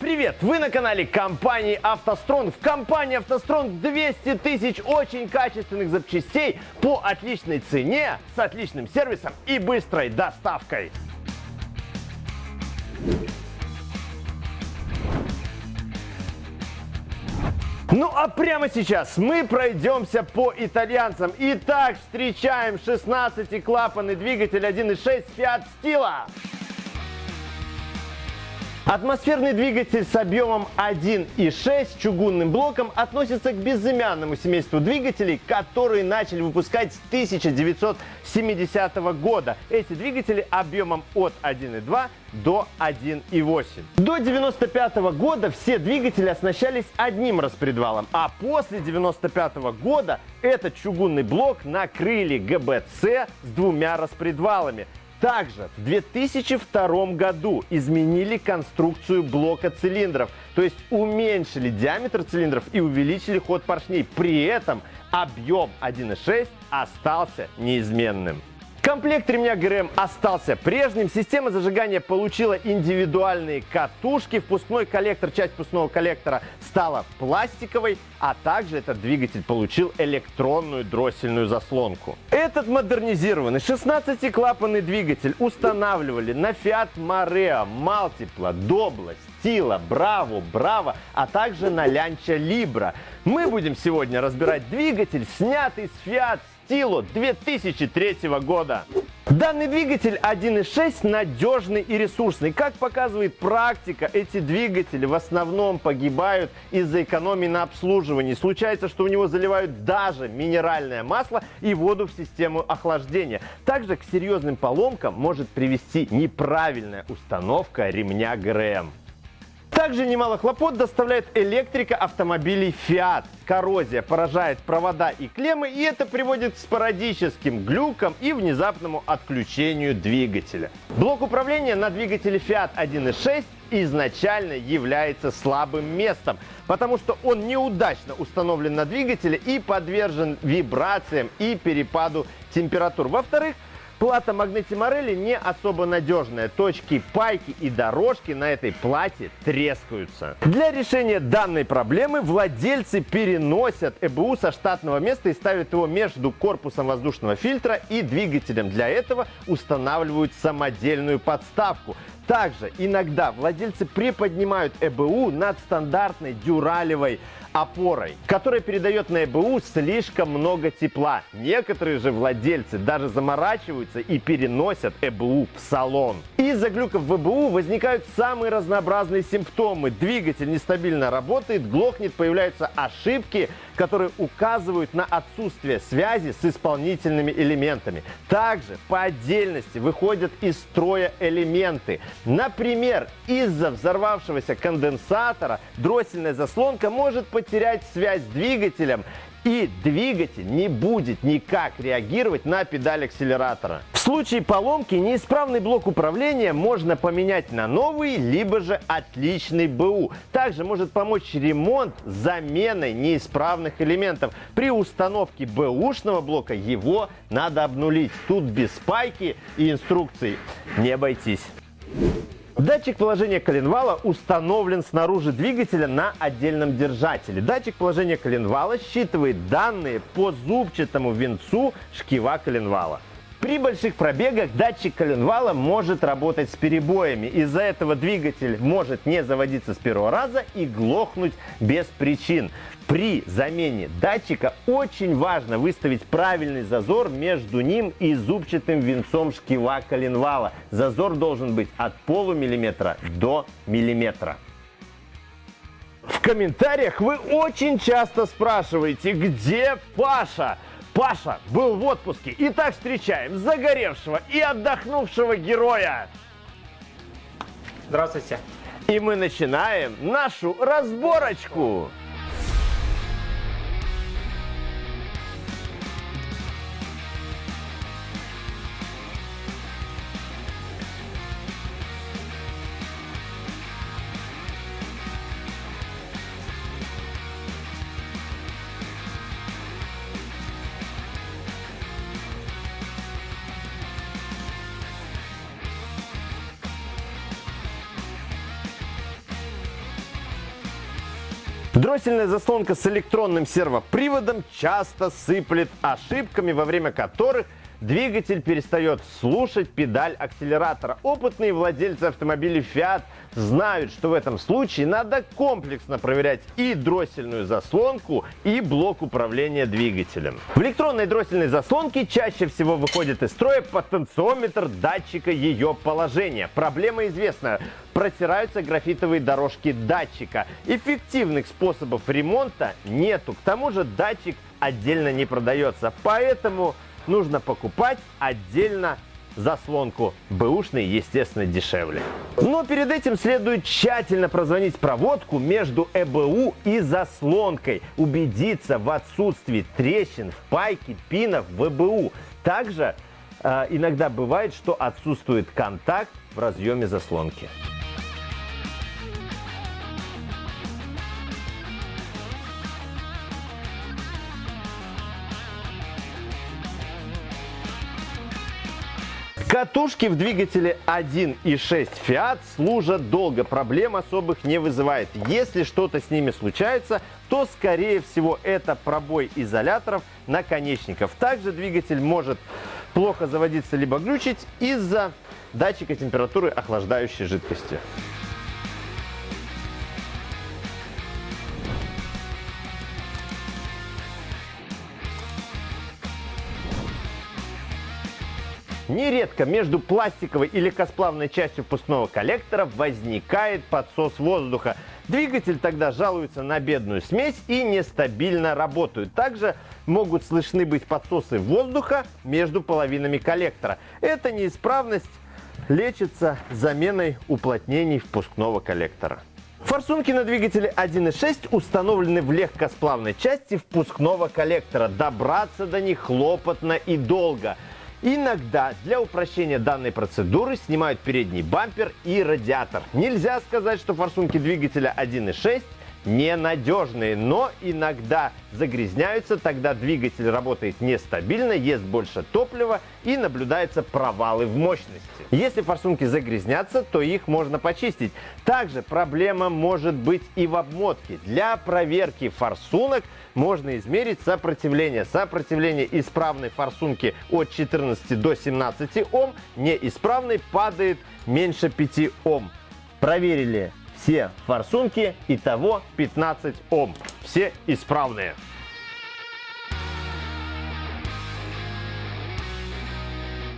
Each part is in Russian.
Привет! Вы на канале компании «АвтоСтрон». В компании «АвтоСтрон» 200 тысяч очень качественных запчастей по отличной цене, с отличным сервисом и быстрой доставкой. Ну а прямо сейчас мы пройдемся по итальянцам. Итак, встречаем 16-клапанный двигатель 1.6 Fiat Stila. Атмосферный двигатель с объемом 1,6 чугунным блоком относится к безымянному семейству двигателей, которые начали выпускать с 1970 года. Эти двигатели объемом от 1,2 до 1,8. До 95 года все двигатели оснащались одним распредвалом, а после 95 года этот чугунный блок накрыли ГБЦ с двумя распредвалами. Также в 2002 году изменили конструкцию блока цилиндров, то есть уменьшили диаметр цилиндров и увеличили ход поршней. При этом объем 1.6 остался неизменным. Комплект ремня ГРМ остался прежним. Система зажигания получила индивидуальные катушки. Впускной коллектор, часть впускного коллектора стала пластиковой, а также этот двигатель получил электронную дроссельную заслонку. Этот модернизированный 16-клапанный двигатель устанавливали на Fiat Marea, Multipla, Doblo, Stila, Bravo, Bravo, а также на Lancia Libra. Мы будем сегодня разбирать двигатель, снятый с Fiat Стилу 2003 года. Данный двигатель 1.6 надежный и ресурсный. Как показывает практика, эти двигатели в основном погибают из-за экономии на обслуживании. Случается, что у него заливают даже минеральное масло и воду в систему охлаждения. Также к серьезным поломкам может привести неправильная установка ремня ГРМ. Также немало хлопот доставляет электрика автомобилей Fiat. Коррозия поражает провода и клеммы, и это приводит к спорадическим глюкам и внезапному отключению двигателя. Блок управления на двигателе Fiat 1.6 изначально является слабым местом, потому что он неудачно установлен на двигателе и подвержен вибрациям и перепаду температур. Во-вторых, Плата Магнити Морелли не особо надежная. Точки пайки и дорожки на этой плате трескаются. Для решения данной проблемы владельцы переносят ЭБУ со штатного места и ставят его между корпусом воздушного фильтра и двигателем. Для этого устанавливают самодельную подставку. Также иногда владельцы приподнимают ЭБУ над стандартной дюралевой опорой, которая передает на ЭБУ слишком много тепла. Некоторые же владельцы даже заморачиваются и переносят ЭБУ в салон. Из-за глюков в ЭБУ возникают самые разнообразные симптомы. Двигатель нестабильно работает, глохнет, появляются ошибки, которые указывают на отсутствие связи с исполнительными элементами. Также по отдельности выходят из строя элементы. Например, из-за взорвавшегося конденсатора дроссельная заслонка может потерять связь с двигателем и двигатель не будет никак реагировать на педаль акселератора. В случае поломки неисправный блок управления можно поменять на новый, либо же отличный БУ. Также может помочь ремонт с заменой неисправных элементов. При установке БУшного блока его надо обнулить. Тут без спайки и инструкций не обойтись. Датчик положения коленвала установлен снаружи двигателя на отдельном держателе. Датчик положения коленвала считывает данные по зубчатому венцу шкива коленвала. При больших пробегах датчик коленвала может работать с перебоями. Из-за этого двигатель может не заводиться с первого раза и глохнуть без причин. При замене датчика очень важно выставить правильный зазор между ним и зубчатым венцом шкива коленвала. Зазор должен быть от полумиллиметра до миллиметра. В комментариях вы очень часто спрашиваете, где Паша? Паша был в отпуске. Итак, встречаем загоревшего и отдохнувшего героя. Здравствуйте. И мы начинаем нашу разборочку. Дроссельная заслонка с электронным сервоприводом часто сыплет ошибками, во время которых двигатель перестает слушать педаль акселератора. Опытные владельцы автомобилей Fiat знают, что в этом случае надо комплексно проверять и дроссельную заслонку, и блок управления двигателем. В электронной дроссельной заслонке чаще всего выходит из строя потенциометр датчика ее положения. Проблема известна. Протираются графитовые дорожки датчика. Эффективных способов ремонта нету. К тому же датчик отдельно не продается. Поэтому нужно покупать отдельно заслонку. Бэушный, естественно, дешевле. Но перед этим следует тщательно прозвонить проводку между ЭБУ и заслонкой. Убедиться в отсутствии трещин, впайки, пинов в ЭБУ. Также э, иногда бывает, что отсутствует контакт в разъеме заслонки. Катушки в двигателе 1.6 Fiat служат долго, проблем особых не вызывает. Если что-то с ними случается, то скорее всего это пробой изоляторов наконечников. Также двигатель может плохо заводиться либо глючить из-за датчика температуры охлаждающей жидкости. Нередко между пластиковой и легкосплавной частью впускного коллектора возникает подсос воздуха. Двигатель тогда жалуется на бедную смесь и нестабильно работают. Также могут слышны быть подсосы воздуха между половинами коллектора. Эта неисправность лечится заменой уплотнений впускного коллектора. Форсунки на двигателе 1.6 установлены в легкосплавной части впускного коллектора. Добраться до них хлопотно и долго – Иногда для упрощения данной процедуры снимают передний бампер и радиатор. Нельзя сказать, что форсунки двигателя 1.6 ненадежные, но иногда загрязняются, тогда двигатель работает нестабильно, ест больше топлива и наблюдаются провалы в мощности. Если форсунки загрязнятся, то их можно почистить. Также проблема может быть и в обмотке. Для проверки форсунок можно измерить сопротивление. Сопротивление исправной форсунки от 14 до 17 Ом, неисправной падает меньше 5 Ом. Проверили все форсунки, итого 15 Ом. Все исправные.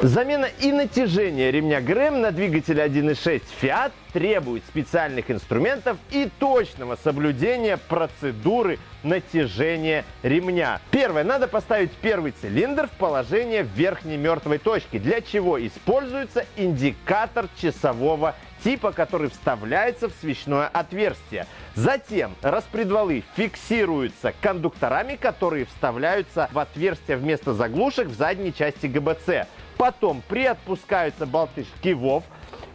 Замена и натяжение ремня ГРМ на двигателе 1.6 Fiat требует специальных инструментов и точного соблюдения процедуры натяжения ремня. Первое. Надо поставить первый цилиндр в положение верхней мертвой точки, для чего используется индикатор часового типа, который вставляется в свечное отверстие. Затем распредвалы фиксируются кондукторами, которые вставляются в отверстие вместо заглушек в задней части ГБЦ. Потом приотпускаются болты шкивов,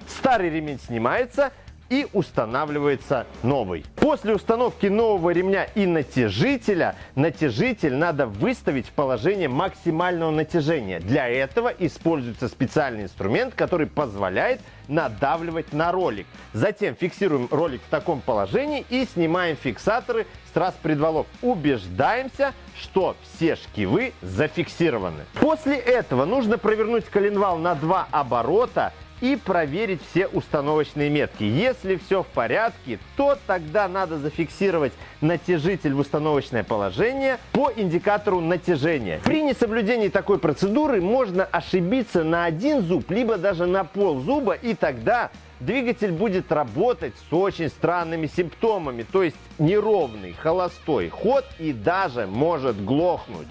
старый ремень снимается и устанавливается новый. После установки нового ремня и натяжителя, натяжитель надо выставить в положение максимального натяжения. Для этого используется специальный инструмент, который позволяет надавливать на ролик. Затем фиксируем ролик в таком положении и снимаем фиксаторы с трасс предвалов. Убеждаемся, что все шкивы зафиксированы. После этого нужно провернуть коленвал на два оборота и проверить все установочные метки. Если все в порядке, то тогда надо зафиксировать натяжитель в установочное положение по индикатору натяжения. При несоблюдении такой процедуры можно ошибиться на один зуб, либо даже на пол зуба, и тогда двигатель будет работать с очень странными симптомами, то есть неровный, холостой ход и даже может глохнуть.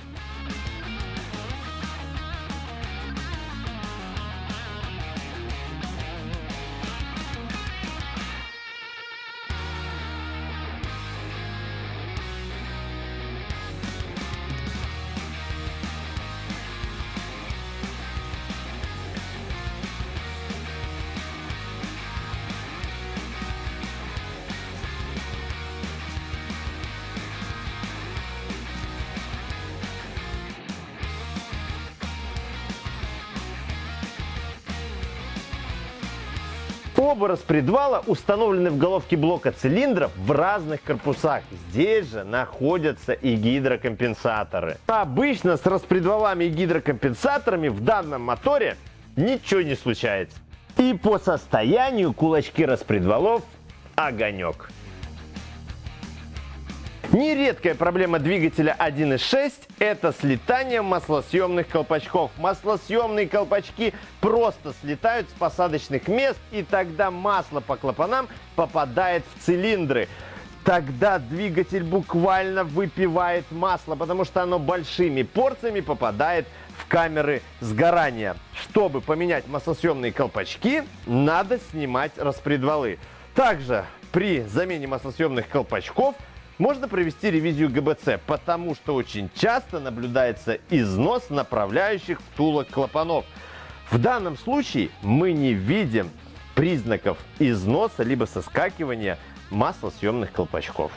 Оба распредвала установлены в головке блока цилиндров в разных корпусах. Здесь же находятся и гидрокомпенсаторы. Обычно с распредвалами и гидрокомпенсаторами в данном моторе ничего не случается. И по состоянию кулачки распредвалов огонек. Нередкая проблема двигателя 1.6 – это слетание маслосъемных колпачков. Маслосъемные колпачки просто слетают с посадочных мест, и тогда масло по клапанам попадает в цилиндры. Тогда двигатель буквально выпивает масло, потому что оно большими порциями попадает в камеры сгорания. Чтобы поменять маслосъемные колпачки, надо снимать распредвалы. Также при замене маслосъемных колпачков – можно провести ревизию ГБЦ, потому что очень часто наблюдается износ направляющих втулок клапанов. В данном случае мы не видим признаков износа либо соскакивания маслосъемных колпачков.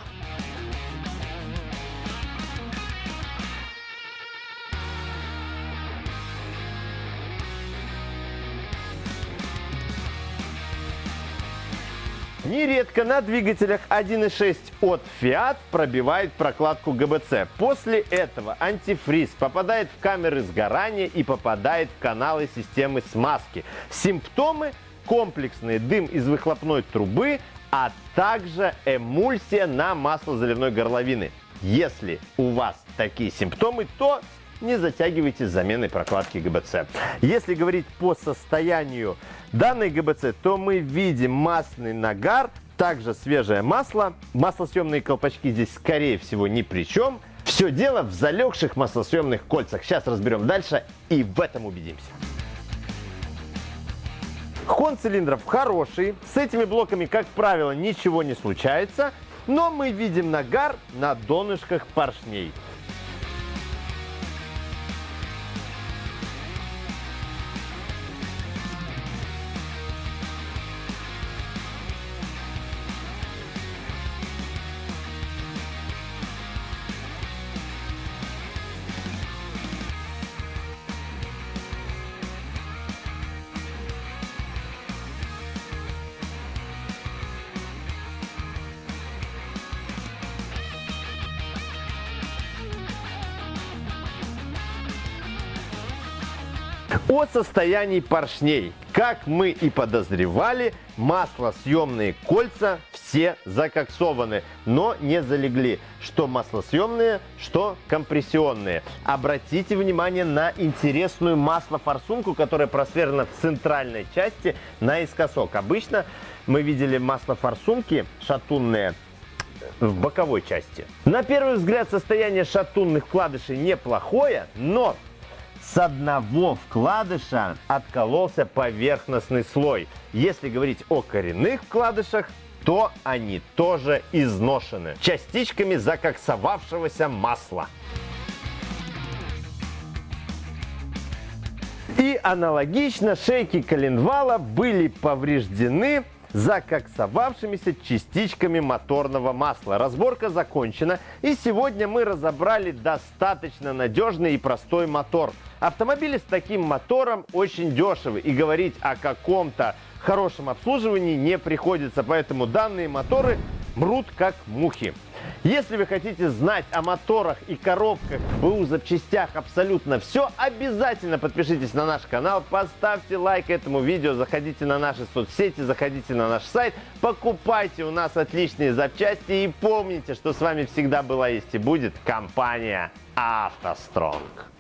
Нередко на двигателях 1.6 от Fiat пробивает прокладку ГБЦ. После этого антифриз попадает в камеры сгорания и попадает в каналы системы смазки. Симптомы комплексные дым из выхлопной трубы, а также эмульсия на масло заливной горловины. Если у вас такие симптомы, то не затягивайте с заменой прокладки ГБЦ. Если говорить по состоянию данной ГБЦ, то мы видим масляный нагар, также свежее масло. Маслосъемные колпачки здесь, скорее всего, ни при чем. Все дело в залегших маслосъемных кольцах. Сейчас разберем дальше и в этом убедимся. Хон цилиндров хороший, с этими блоками, как правило, ничего не случается, но мы видим нагар на донышках поршней. О состоянии поршней. Как мы и подозревали, маслосъемные кольца все закоксованы, но не залегли. Что маслосъемные, что компрессионные. Обратите внимание на интересную маслофорсунку, которая просверлена в центральной части наискосок. Обычно мы видели маслофорсунки шатунные в боковой части. На первый взгляд состояние шатунных вкладышей неплохое, но с одного вкладыша откололся поверхностный слой. Если говорить о коренных вкладышах, то они тоже изношены частичками закоксовавшегося масла. И аналогично шейки коленвала были повреждены закоксовавшимися частичками моторного масла. Разборка закончена, и сегодня мы разобрали достаточно надежный и простой мотор. Автомобили с таким мотором очень дешевы, и говорить о каком-то хорошем обслуживании не приходится, поэтому данные моторы мрут как мухи. Если вы хотите знать о моторах и коробках, БУ запчастях абсолютно все, обязательно подпишитесь на наш канал, поставьте лайк этому видео, заходите на наши соцсети, заходите на наш сайт, покупайте у нас отличные запчасти и помните, что с вами всегда была есть и будет компания «АвтоСтронг».